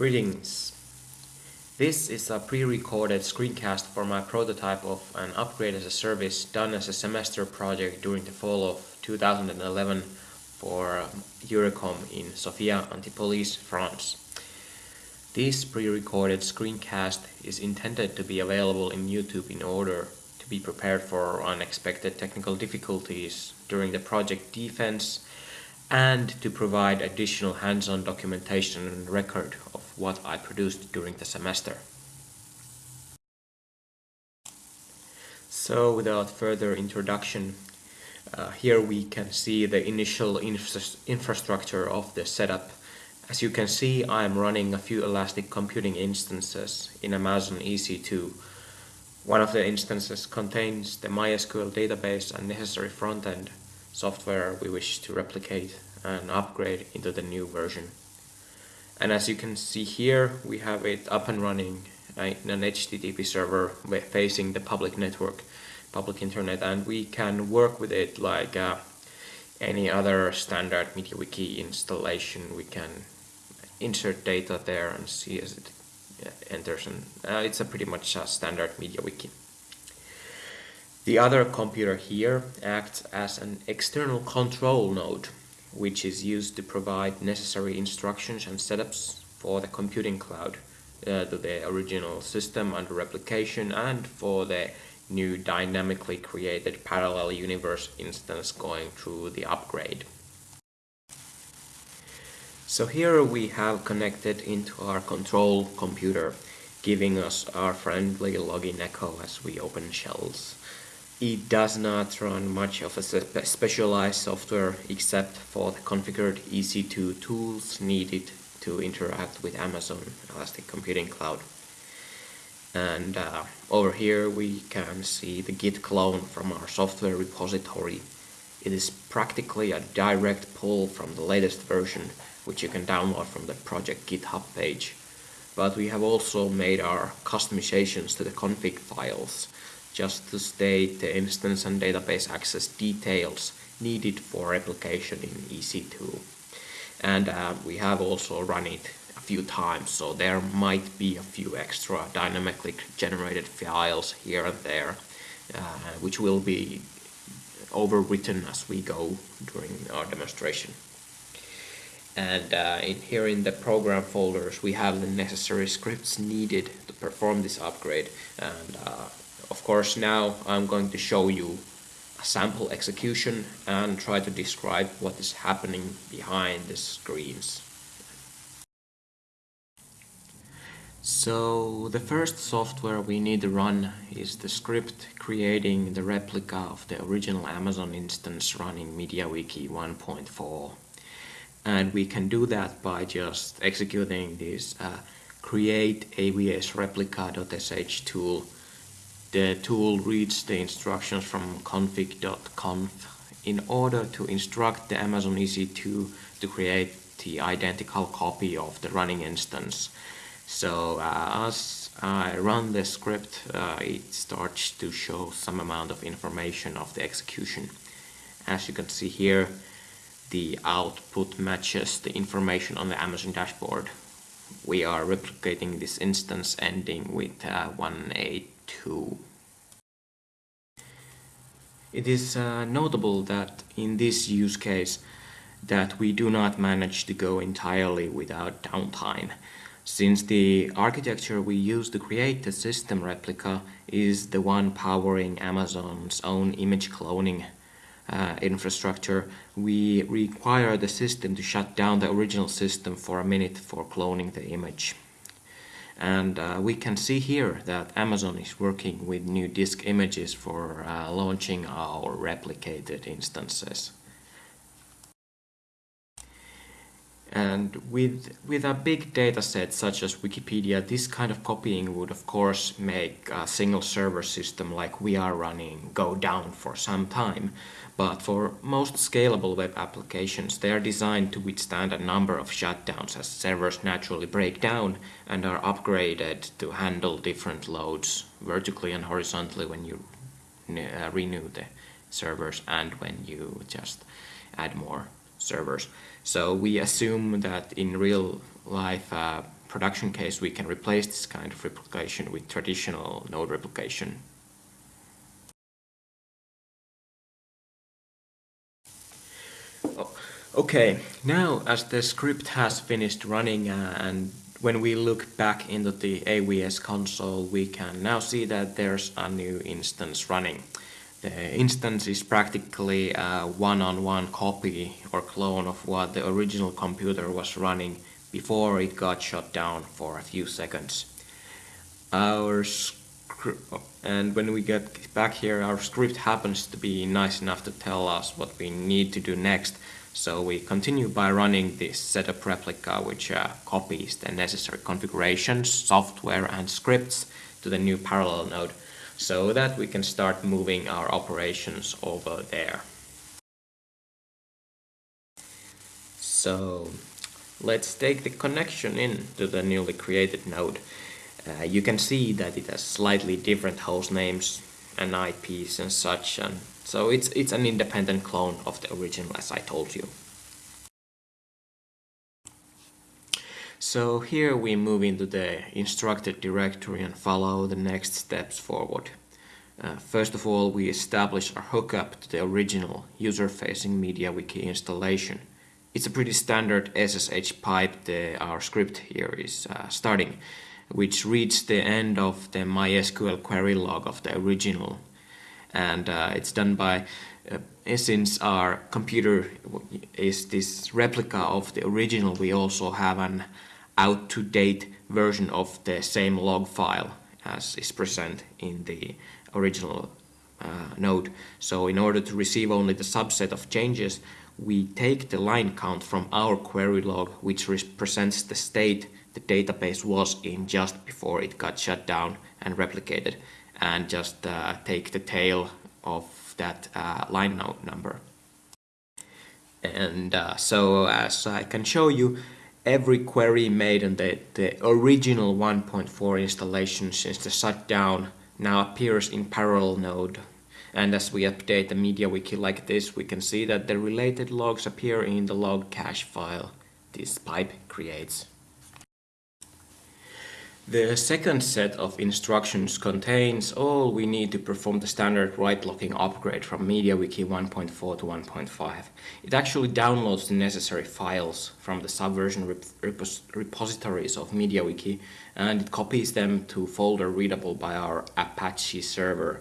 Greetings. This is a pre-recorded screencast for my prototype of an upgrade as a service done as a semester project during the fall of 2011 for um, EURECOM in Sophia Antipolis, France. This pre-recorded screencast is intended to be available in YouTube in order to be prepared for unexpected technical difficulties during the project defense and to provide additional hands-on documentation and record of what I produced during the semester. So without further introduction, uh, here we can see the initial infra infrastructure of the setup. As you can see, I am running a few Elastic Computing instances in Amazon EC2. One of the instances contains the MySQL database and necessary front-end software we wish to replicate and upgrade into the new version. And as you can see here, we have it up and running in an HTTP server facing the public network, public internet, and we can work with it like uh, any other standard MediaWiki installation. We can insert data there and see as it enters, and uh, it's a pretty much a standard MediaWiki. The other computer here acts as an external control node which is used to provide necessary instructions and setups for the computing cloud uh, to the original system under replication and for the new dynamically created parallel universe instance going through the upgrade. So here we have connected into our control computer giving us our friendly login echo as we open shells. It does not run much of a specialized software except for the configured EC2 tools needed to interact with Amazon Elastic Computing Cloud. And uh, over here we can see the git clone from our software repository. It is practically a direct pull from the latest version which you can download from the project GitHub page. But we have also made our customizations to the config files just to state the instance and database access details needed for replication in EC2. And uh, we have also run it a few times, so there might be a few extra dynamically generated files here and there, uh, which will be overwritten as we go during our demonstration. And uh, in here in the program folders we have the necessary scripts needed to perform this upgrade and uh, of course now I'm going to show you a sample execution and try to describe what is happening behind the screens. So the first software we need to run is the script creating the replica of the original Amazon instance running MediaWiki 1.4 and we can do that by just executing this uh, create avs replica.sh tool the tool reads the instructions from config.conf in order to instruct the Amazon EC2 to create the identical copy of the running instance. So uh, as I run the script, uh, it starts to show some amount of information of the execution. As you can see here, the output matches the information on the Amazon dashboard. We are replicating this instance ending with uh, 182 2. It is uh, notable that in this use case that we do not manage to go entirely without downtime, since the architecture we use to create the system replica is the one powering Amazon's own image cloning uh, infrastructure, we require the system to shut down the original system for a minute for cloning the image. And uh, we can see here that Amazon is working with new disk images for uh, launching our replicated instances. And with, with a big data set such as Wikipedia, this kind of copying would of course make a single server system like we are running go down for some time. But for most scalable web applications, they are designed to withstand a number of shutdowns as servers naturally break down and are upgraded to handle different loads vertically and horizontally when you uh, renew the servers and when you just add more servers. So we assume that in real life uh, production case we can replace this kind of replication with traditional node replication. Oh, okay, now as the script has finished running uh, and when we look back into the AWS console we can now see that there's a new instance running. The instance is practically a one-on-one -on -one copy or clone of what the original computer was running before it got shut down for a few seconds. Our and when we get back here our script happens to be nice enough to tell us what we need to do next so we continue by running this setup replica which uh, copies the necessary configurations, software and scripts to the new parallel node so that we can start moving our operations over there. So let's take the connection in to the newly created node. Uh, you can see that it has slightly different host names and IPs and such and so it's it's an independent clone of the original as I told you. So here we move into the instructed directory and follow the next steps forward. Uh, first of all, we establish our hookup to the original user-facing MediaWiki installation. It's a pretty standard SSH pipe the, our script here is uh, starting, which reads the end of the MySQL query log of the original. And uh, it's done by, uh, since our computer is this replica of the original, we also have an out-to-date version of the same log file as is present in the original uh, node. So in order to receive only the subset of changes, we take the line count from our query log, which represents the state the database was in just before it got shut down and replicated, and just uh, take the tail of that uh, line number. And uh, so as I can show you, every query made on the, the original 1.4 installation since the shutdown now appears in parallel node. And as we update the MediaWiki like this, we can see that the related logs appear in the log cache file this pipe creates. The second set of instructions contains all we need to perform the standard write locking upgrade from MediaWiki 1.4 to 1.5. It actually downloads the necessary files from the subversion rep repos repositories of MediaWiki and it copies them to folder readable by our Apache server.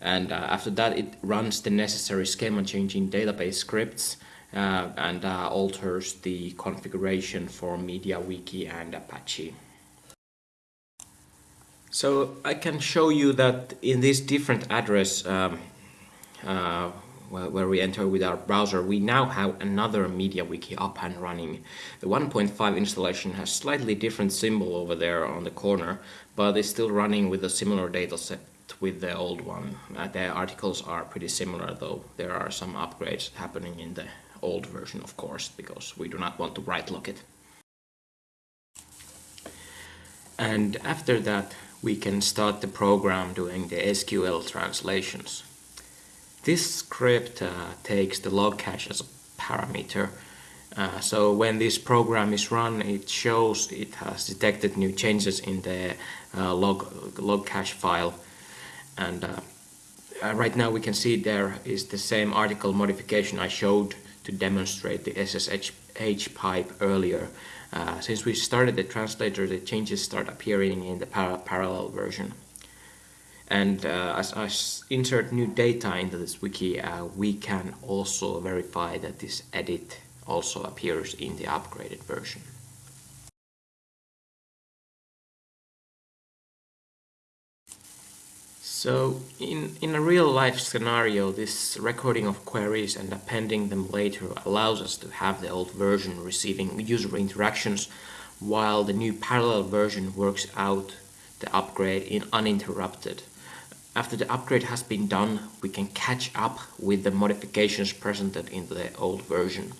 And uh, after that it runs the necessary schema changing database scripts uh, and uh, alters the configuration for MediaWiki and Apache. So I can show you that in this different address um, uh, where we enter with our browser, we now have another MediaWiki up and running. The 1.5 installation has slightly different symbol over there on the corner, but it's still running with a similar dataset with the old one. Uh, the articles are pretty similar, though there are some upgrades happening in the old version, of course, because we do not want to write lock it. And after that, we can start the program doing the SQL translations. This script uh, takes the log cache as a parameter. Uh, so when this program is run, it shows it has detected new changes in the uh, log, log cache file. And uh, uh, right now we can see there is the same article modification I showed to demonstrate the SSH pipe earlier. Uh, since we started the translator, the changes start appearing in the par parallel version. And uh, as I insert new data into this wiki, uh, we can also verify that this edit also appears in the upgraded version. So in, in a real life scenario, this recording of queries and appending them later allows us to have the old version receiving user interactions while the new parallel version works out the upgrade in uninterrupted. After the upgrade has been done, we can catch up with the modifications presented in the old version.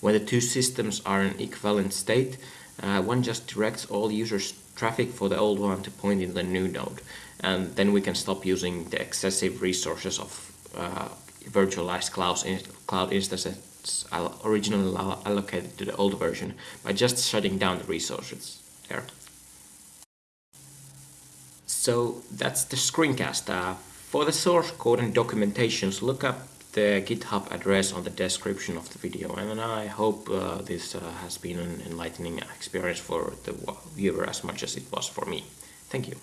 When the two systems are in equivalent state, uh, one just directs all users traffic for the old one to point in the new node and then we can stop using the excessive resources of uh, virtualized cloud, in, cloud instances, originally allocated to the old version by just shutting down the resources there. So that's the screencast. Uh, for the source code and documentations, look up the GitHub address on the description of the video and I hope uh, this uh, has been an enlightening experience for the viewer as much as it was for me. Thank you.